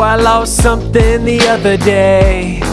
I lost something the other day.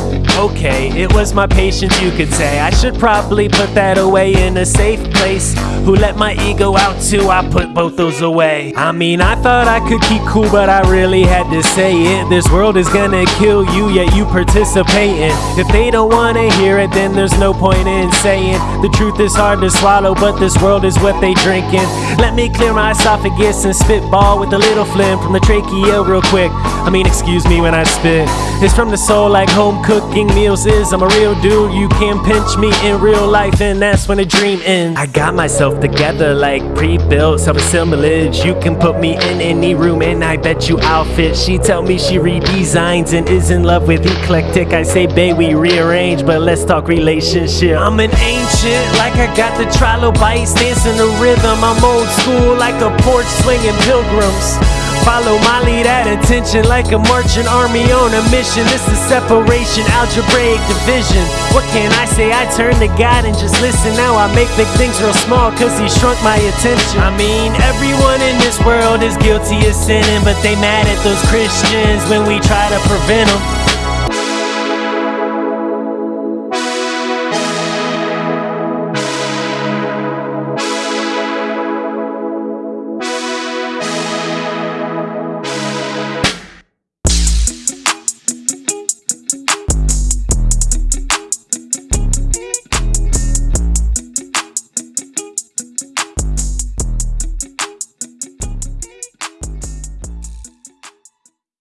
Okay, it was my patience, you could say. I should probably put that away in a safe place. Who let my ego out too? I put both those away. I mean, I thought I could keep cool, but I really had to say it. This world is gonna kill you, yet you participating. If they don't wanna hear it, then there's no point in saying. The truth is hard to swallow, but this world is what they drinking. Let me clear my esophagus and spitball with a little phlegm from the trachea real quick. I mean, excuse me when I spit. It's from the soul like home cooking meals is. I'm a real dude, you can pinch me in real life, and that's when a dream ends. I got myself together like pre built self assemblage. You can put me in any room, and I bet you I'll fit. She tell me she redesigns and is in love with eclectic. I say, babe, we rearrange, but let's talk relationship. I'm an ancient, like I got the trilobites, dancing the rhythm. I'm old school, like a porch swinging pilgrims. Follow my lead at attention like a marching army on a mission. This is separation, algebraic division. What can I say? I turn to God and just listen. Now I make big things real small cause He shrunk my attention. I mean, everyone in this world is guilty of sinning, but they mad at those Christians when we try to prevent them.